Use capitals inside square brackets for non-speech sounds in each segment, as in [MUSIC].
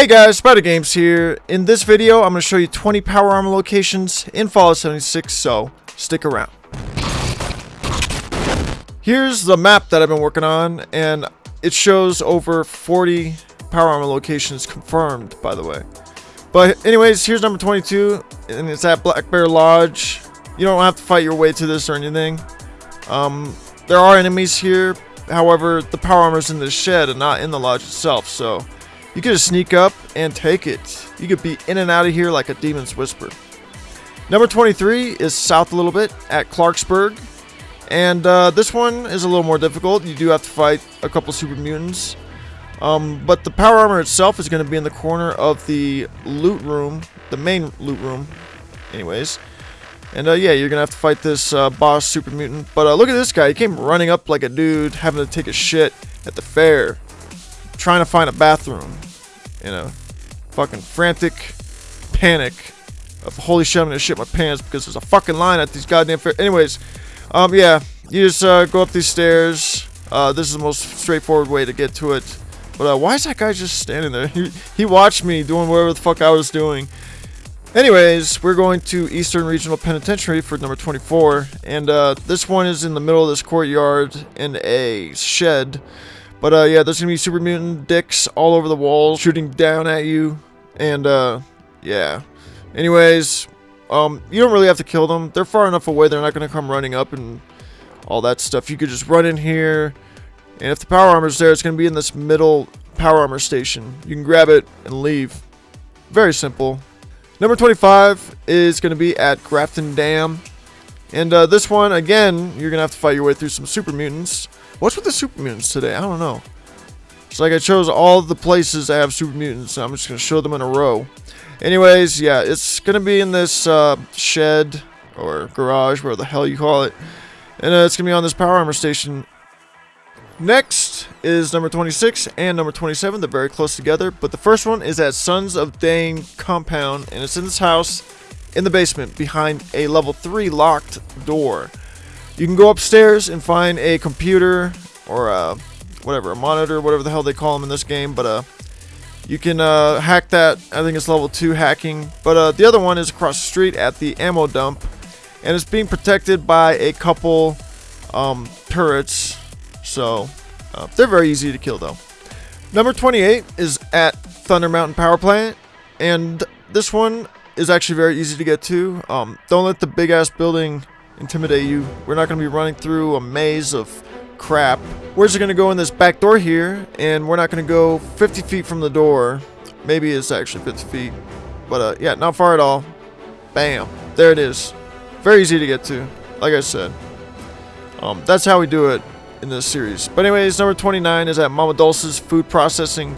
Hey guys, Spider Games here. In this video, I'm going to show you 20 power armor locations in Fallout 76, so stick around. Here's the map that I've been working on, and it shows over 40 power armor locations confirmed, by the way. But anyways, here's number 22, and it's at Black Bear Lodge. You don't have to fight your way to this or anything. Um, there are enemies here, however, the power armor's in the shed and not in the lodge itself, so you could just sneak up and take it. You could be in and out of here like a demon's whisper. Number 23 is south a little bit at Clarksburg. And uh, this one is a little more difficult. You do have to fight a couple super mutants. Um, but the power armor itself is going to be in the corner of the loot room, the main loot room, anyways. And uh, yeah, you're going to have to fight this uh, boss super mutant. But uh, look at this guy. He came running up like a dude having to take a shit at the fair trying to find a bathroom in a fucking frantic panic of holy shit, I'm gonna shit my pants because there's a fucking line at these goddamn fair. Anyways, um, yeah, you just uh, go up these stairs. Uh, this is the most straightforward way to get to it. But uh, why is that guy just standing there? [LAUGHS] He, he watched me doing whatever the fuck I was doing. Anyways, we're going to Eastern Regional Penitentiary for number 24. And uh, this one is in the middle of this courtyard in a shed. But uh, yeah, there's gonna be super mutant dicks all over the walls shooting down at you, and uh, yeah. Anyways, um, you don't really have to kill them. They're far enough away; they're not gonna come running up and all that stuff. You could just run in here, and if the power armor's there, it's gonna be in this middle power armor station. You can grab it and leave. Very simple. Number 25 is going to be at Grafton Dam. And uh, this one, again, you're going to have to fight your way through some super mutants. What's with the super mutants today? I don't know. It's like I chose all the places that have super mutants. I'm just going to show them in a row. Anyways, yeah, it's going to be in this uh, shed or garage, whatever the hell you call it. And uh, it's going to be on this power armor station. Next is number 26 and number 27. They're very close together. But the first one is at Sons of Dane compound. And it's in this house in the basement behind a level 3 locked door. You can go upstairs and find a computer or a, whatever, a monitor, whatever the hell they call them in this game, but uh, you can uh, hack that. I think it's level 2 hacking. But uh, the other one is across the street at the ammo dump, and it's being protected by a couple um, turrets, so uh, they're very easy to kill though. Number 28 is at Thunder Mountain Power Plant, and this one is actually very easy to get to. Um, don't let the big ass building intimidate you. We're not going to be running through a maze of crap. We're just going to go in this back door here, and we're not going to go 50 feet from the door. Maybe it's actually 50 feet. But uh, yeah, not far at all. Bam. There it is. Very easy to get to, like I said. Um, that's how we do it in this series. But anyways, number 29 is at Mama Dulce's Food Processing.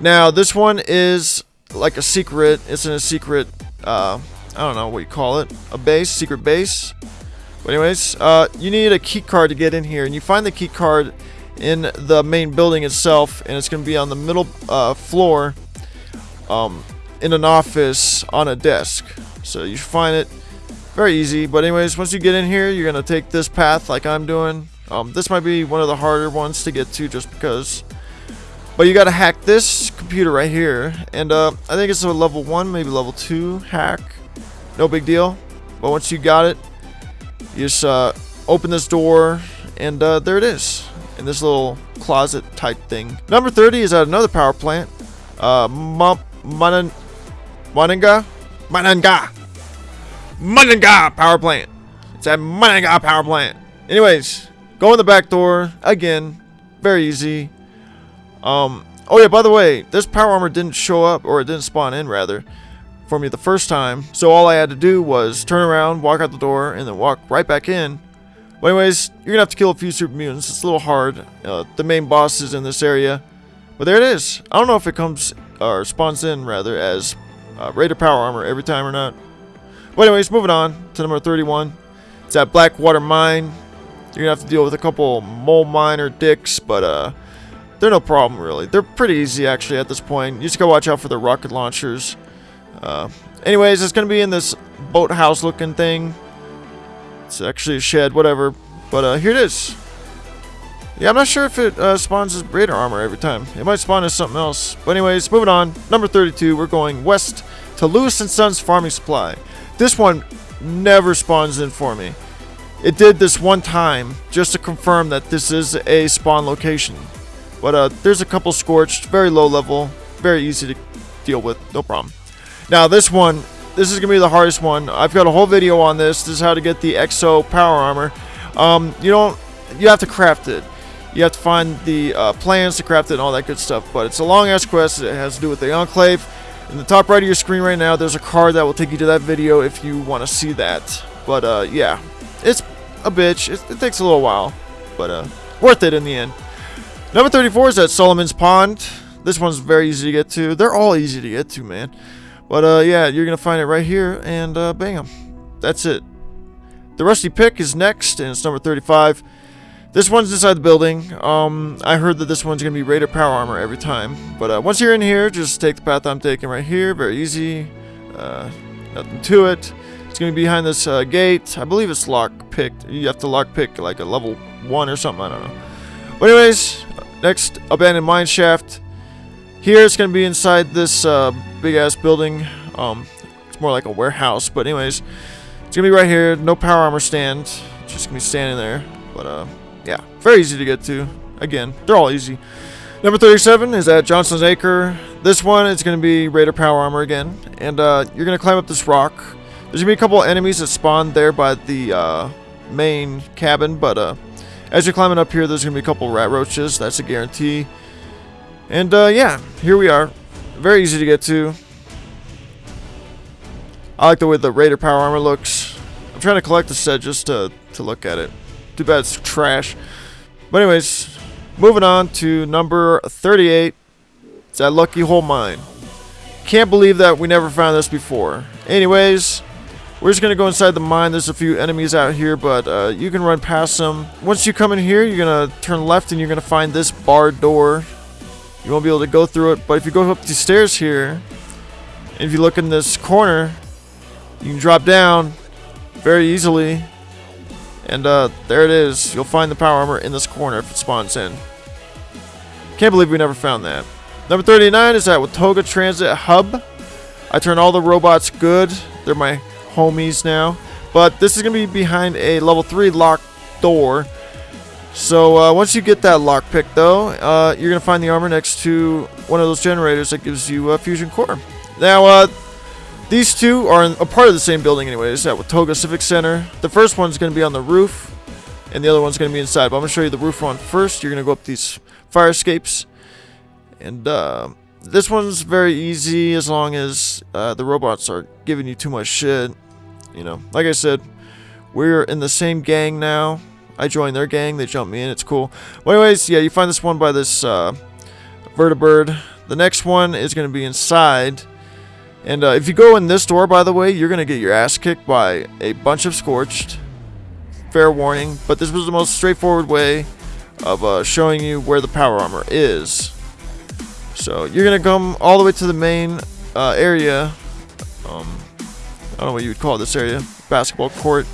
Now, this one is like a secret. It's in a secret uh, I don't know what you call it, a base, secret base. But anyways, uh, you need a key card to get in here, and you find the key card in the main building itself, and it's going to be on the middle uh, floor um, in an office on a desk. So you find it very easy. But anyways, once you get in here, you're going to take this path like I'm doing. Um, this might be one of the harder ones to get to just because. But you got to hack this computer right here. And uh, I think it's a level 1, maybe level 2 hack. No big deal. But once you got it, you just uh, open this door, and uh, there it is. In this little closet type thing. Number 30 is at another power plant. Uh, Manan Mananga? Mananga! Mananga power plant. It's at Mananga power plant. Anyways, go in the back door. Again, very easy. Um, oh yeah, by the way, this power armor didn't show up, or it didn't spawn in, rather for me the first time. So all I had to do was turn around, walk out the door, and then walk right back in. But anyways, you're to have to kill a few super mutants. It's a little hard. Uh, the main boss is in this area. But there it is. I don't know if it comes, or spawns in, rather, as uh, Raider Power Armor every time or not. But anyways, moving on to number 31. It's at Blackwater Mine. You're to have to deal with a couple mole miner dicks, but uh, they're no problem, really. They're pretty easy, actually, at this point. You just gotta watch out for the rocket launchers. Uh, anyways, it's going to be in this boathouse looking thing. It's actually a shed, whatever. But uh, here it is. Yeah, I'm not sure if it uh, spawns as Raider armor every time. It might spawn as something else. But anyways, moving on. Number 32, we're going west to Lewis and Sons Farming Supply. This one never spawns in for me. It did this one time just to confirm that this is a spawn location. But uh, there's a couple scorched, very low level, very easy to deal with, no problem. Now this one, this is going to be the hardest one. I've got a whole video on this. This is how to get the Exo Power Armor. Um, you don't, you have to craft it. You have to find the uh, plans to craft it and all that good stuff. But it's a long ass quest. It has to do with the Enclave. In the top right of your screen right now, there's a card that will take you to that video if you want to see that. But uh, yeah, it's a bitch. It, it, takes a little while, but uh, worth it in the end. Number 34 is at Solomon's Pond. This one's very easy to get to. They're all easy to get to, man. But uh, yeah, you're gonna find it right here, and uh, bam, that's it. The Rusty Pick is next, and it's number 35. This one's inside the building. Um, I heard that this one's going to be Raider Power Armor every time. But uh, once you're in here, just take the path I'm taking right here. Very easy. Uh, nothing to it. It's going to be behind this uh, gate. I believe it's lock picked. You have to lock pick like a level 1 or something. I don't know. But anyways, next, Abandoned Mine Shaft. Here it's going to be inside this uh, big-ass building. Um, it's more like a warehouse. But anyways, it's going to be right here. No power armor stand. Just going to be standing there. But, uh yeah, very easy to get to. Again, they're all easy. Number 37 is at Johnson's Acre. This one is going to be Raider Power Armor again. And uh, you're going to climb up this rock. There's going to be a couple enemies that spawn there by the uh, main cabin. But uh, as you're climbing up here, there's going to be a couple radroaches. That's a guarantee. And uh, yeah, here we are. Very easy to get to. I like the way the Raider Power Armor looks. I'm trying to collect the set just to, to look at it. Too bad it's trash. But anyways, moving on to number 38. It's that Lucky Hole Mine. Can't believe that we never found this before. Anyways, we're just going to go inside the mine. There's a few enemies out here, but uh, you can run past them. Once you come in here, you're going to turn left and you're going to find this barred door. You won't be able to go through it, but if you go up these stairs here, and if you look in this corner, you can drop down very easily and uh, there it is. You'll find the power armor in this corner if it spawns in. Can't believe we never found that. Number 39 is at Watoga Transit Hub. I turn all the robots good. They're my homies now. But this is going to be behind a level 3 locked door. So uh, once you get that lockpick though, uh, you're going to find the armor next to one of those generators that gives you a fusion core. Now, uh, these two are a part of the same building anyways, at Watoga Civic Center. The first one's going to be on the roof, and the other one's going to be inside. But I'm going to show you the roof one first. You're going to go up these fire escapes. And uh, this one's very easy as long as uh, the robots are giving you too much shit. You know, like I said, we're in the same gang now. I joined their gang. They jumped me in. It's cool. But anyways, yeah, you find this one by this uh, vertibird. The next one is going to be inside and uh, if you go in this door, by the way, you're going to get your ass kicked by a bunch of Scorched. Fair warning. But this was the most straightforward way of uh, showing you where the power armor is. So you're going to come all the way to the main uh, area. Um, I don't know what you would call this area. Basketball court.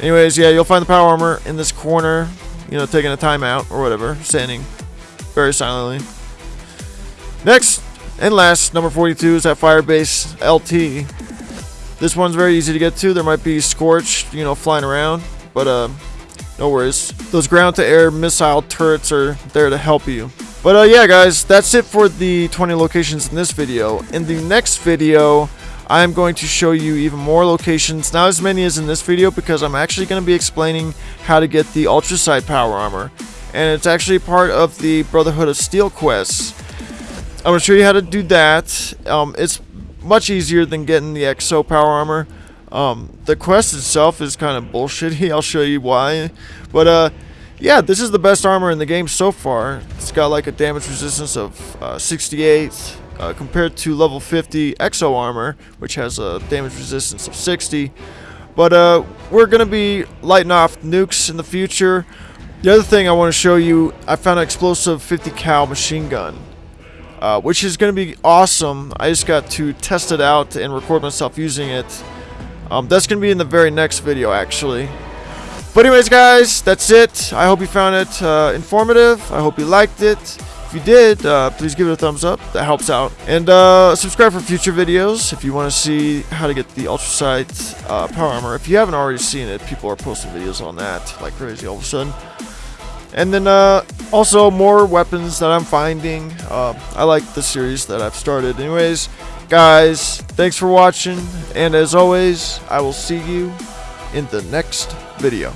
Anyways, yeah, you'll find the power armor in this corner. You know, taking a timeout or whatever. Standing very silently. Next, and last, number 42 is at Firebase LT. This one's very easy to get to. There might be Scorched, you know, flying around, but uh, no worries. Those ground-to-air missile turrets are there to help you. But uh, yeah, guys, that's it for the 20 locations in this video. In the next video, I'm going to show you even more locations, not as many as in this video, because I'm actually going to be explaining how to get the Ultracite Power Armor. And it's actually part of the Brotherhood of Steel quests. I'm going to show you how to do that. Um, it's much easier than getting the Exo Power Armor. Um, the quest itself is kind of bullshitty. [LAUGHS] I'll show you why. But, uh, yeah, this is the best armor in the game so far. It's got like a damage resistance of uh, 68 uh, compared to level 50 Exo Armor, which has a damage resistance of 60. But uh, we're going to be lighting off nukes in the future. The other thing I want to show you, I found an explosive 50 cal machine gun uh, which is going to be awesome. I just got to test it out and record myself using it. Um, that's going to be in the very next video, actually. But anyways, guys, that's it. I hope you found it uh, informative. I hope you liked it. You did, uh, please give it a thumbs up. That helps out. And uh, subscribe for future videos if you want to see how to get the Ultracite uh, power armor. If you haven't already seen it, people are posting videos on that like crazy all of a sudden. And then uh, also more weapons that I'm finding. Uh, I like the series that I've started. Anyways, guys, thanks for watching. And as always, I will see you in the next video.